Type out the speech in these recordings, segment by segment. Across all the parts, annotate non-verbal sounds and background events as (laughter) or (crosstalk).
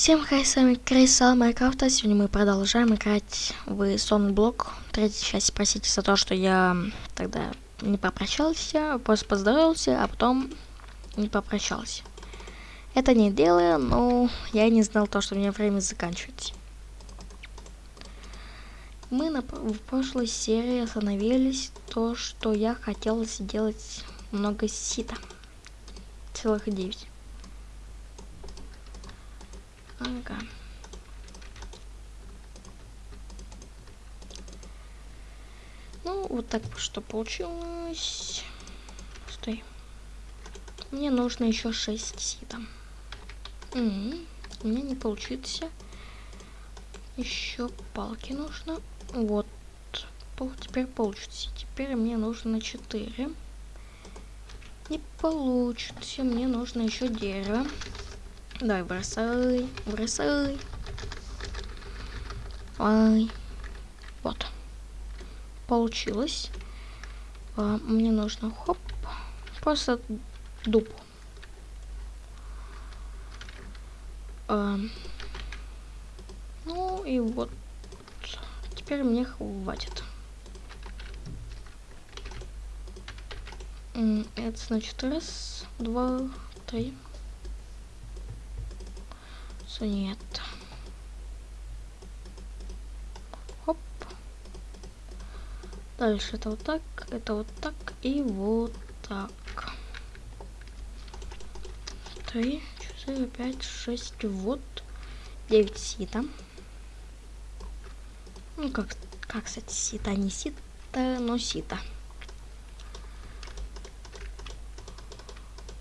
Всем хай, с вами Крейсал Майнкрафта. Сегодня мы продолжаем играть в Сонблок. Третья часть. Простите за то, что я тогда не попрощался, просто поздоровался, а потом не попрощался. Это не дело, но я не знал то, что у меня время заканчивается. Мы на, в прошлой серии остановились то, что я хотел сделать много сита. Целых девять. Ага. Ну, вот так что получилось. Стой. Мне нужно еще 6 сита. Угу. У меня не получится. Еще палки нужно. Вот. Теперь получится. Теперь мне нужно 4. Не получится. Мне нужно еще дерево. Давай, бросай, бросай. Ай. Вот. Получилось. А, мне нужно, хоп, просто дуб. А, ну и вот. Теперь мне хватит. Это значит раз, два, три что нет. Хоп. Дальше это вот так, это вот так и вот так. Три, четыре, пять, шесть, вот. Девять сита. Ну, как, как, кстати, сита, не сита, но сита.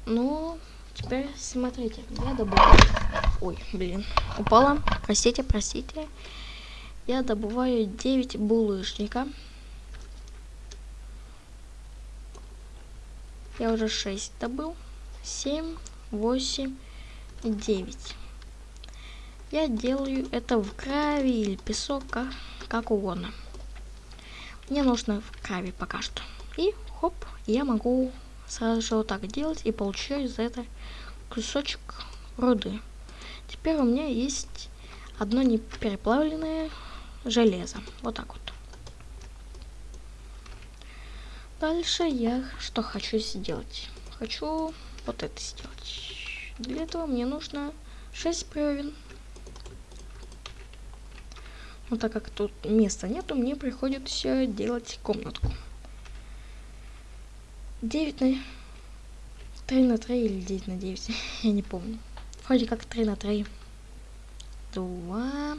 Ну, теперь смотрите, я добавлю Ой, блин, упала. Простите, простите. Я добываю 9 булыжника. Я уже 6 добыл. 7, 8, 9. Я делаю это в крови или песок, как, как угодно. Мне нужно в крови пока что. И хоп, я могу сразу же вот так делать и получаю за это кусочек руды. Теперь у меня есть одно непереплавленное железо. Вот так вот. Дальше я что хочу сделать? Хочу вот это сделать. Для этого мне нужно 6 бревен. Но так как тут места нету, мне приходится делать комнатку. 9 на 3 на 3 или 9 на 9, (laughs) я не помню. Вроде как 3 на 3. 2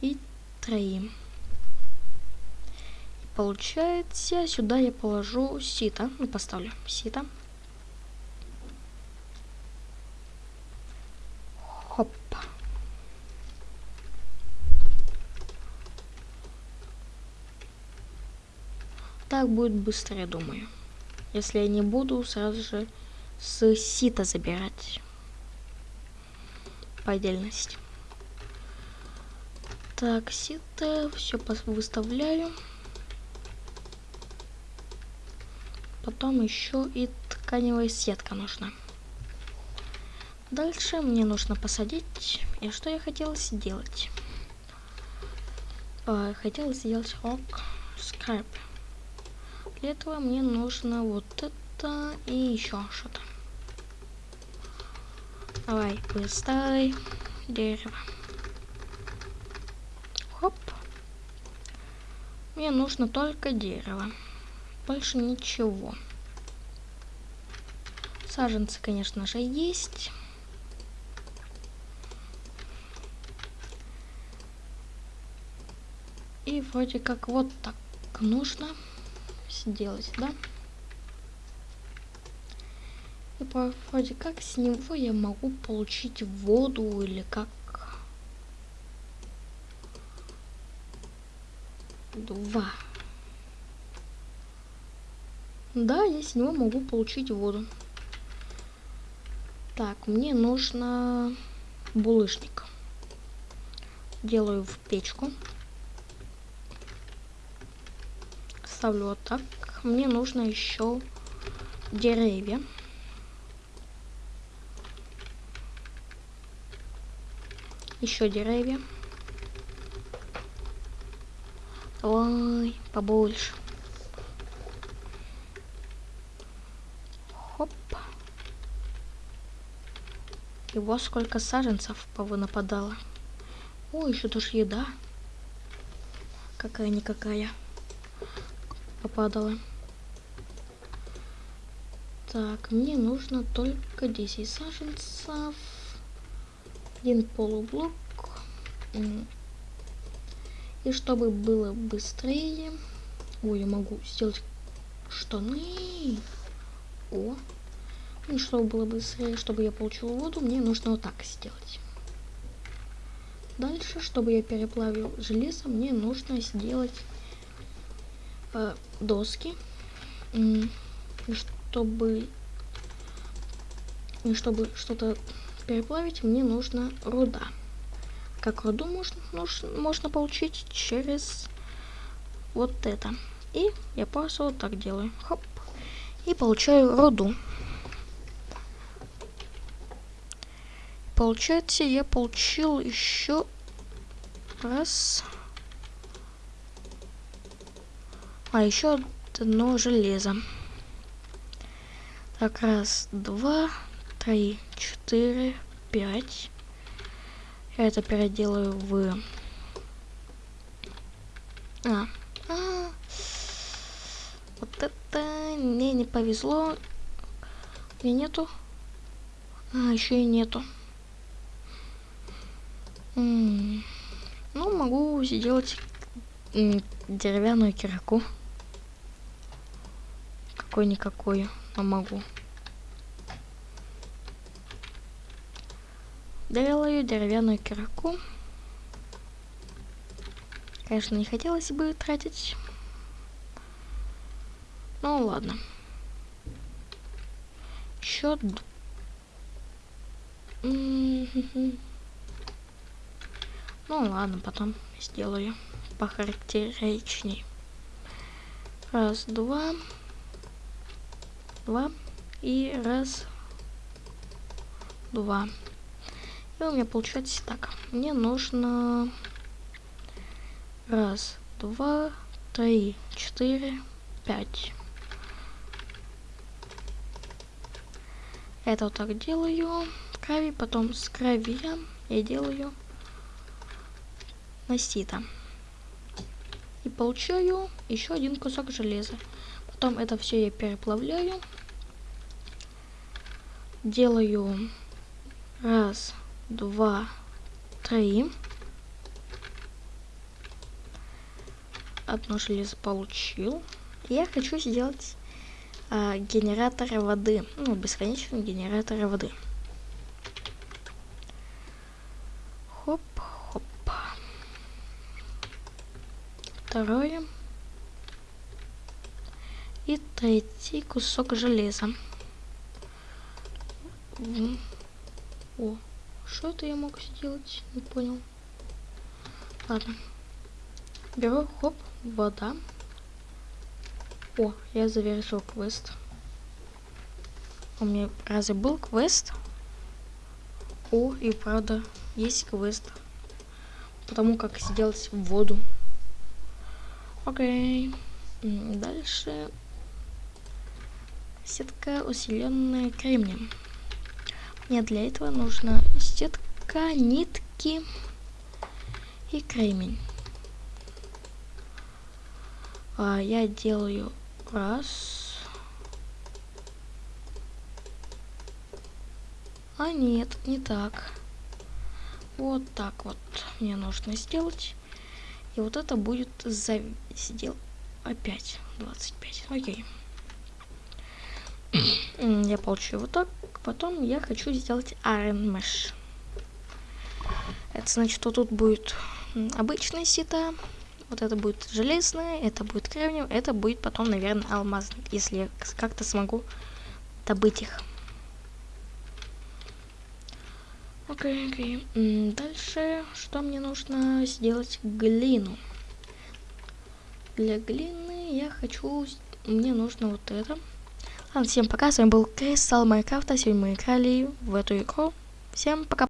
и 3. Получается, сюда я положу сито. Ну, поставлю сито. Хоп. Так будет быстрее, думаю. Если я не буду сразу же с сита забирать по отдельности. Так, сито, все выставляю. Потом еще и тканевая сетка нужна. Дальше мне нужно посадить. И что я хотела сделать? А, хотела сделать рок скрайп. Для этого мне нужно вот это и еще что-то. Давай, быстрой дерево. Хоп. Мне нужно только дерево. Больше ничего. Саженцы, конечно же, есть. И вроде как вот так нужно сделать, да? И вроде как с него я могу получить воду или как. Два. Да, я с него могу получить воду. Так, мне нужно булыжник. Делаю в печку. Ставлю вот так. Мне нужно еще деревья. Еще деревья. Ой, побольше. Хоп. И вот сколько саженцев нападало. О, еще тоже еда. Какая-никакая. Попадала. Так, мне нужно только 10 саженцев. Один полублок. И чтобы было быстрее... Ой, я могу сделать штаны. О. И чтобы было быстрее, чтобы я получил воду, мне нужно вот так сделать. Дальше, чтобы я переплавил железо, мне нужно сделать э, доски. Чтобы, и чтобы что-то переплавить, мне нужна руда. Как руду можно, можно получить через вот это. И я просто вот так делаю. Хоп. И получаю руду. Получается, я получил еще раз. А еще одно железо. Так, раз, два, три, четыре, пять. Я это переделаю в... А, а, вот это мне не повезло. И нету. А, еще и нету. М -м ну, могу сделать деревянную кирку. Какой-никакой, но могу. Делаю деревянную кирку. Конечно, не хотелось бы тратить. Ну ладно. Счет. Ну ладно, потом сделаю похарактеричней. Раз, два, два и раз, два. И у меня получается так. Мне нужно раз, два, три, четыре, пять. Это вот так делаю. Крови, потом с крови я делаю на сито. И получаю еще один кусок железа. Потом это все я переплавляю. Делаю раз, два, три. Одно железо получил. Я хочу сделать а, генератор воды. Ну, бесконечный генератор воды. Хоп, хоп. Второе. И третий кусок железа. О, что это я мог сделать? Не понял. Ладно. Беру, хоп, вода. О, я завершил квест. У меня разве был квест? О, и правда, есть квест. Потому как сделать воду. Окей. Дальше. Сетка усиленная кремнием. Мне для этого нужно сетка, нитки и кремень. А, я делаю раз. А нет, не так. Вот так вот мне нужно сделать. И вот это будет за... Сдел... Опять 25. Окей. (clears throat) я получу вот так. Потом я хочу сделать Iron Mesh. Это значит, что тут будет обычная сито. Вот это будет железное, это будет кремниевое, это будет потом, наверное, алмазный, если я как-то смогу добыть их. Окей, окей. Дальше, что мне нужно сделать? Глину. Для глины я хочу... Мне нужно вот это. Ладно, всем пока, с вами был Крис, Майнкрафта. Сегодня мы играли в эту игру. Всем пока.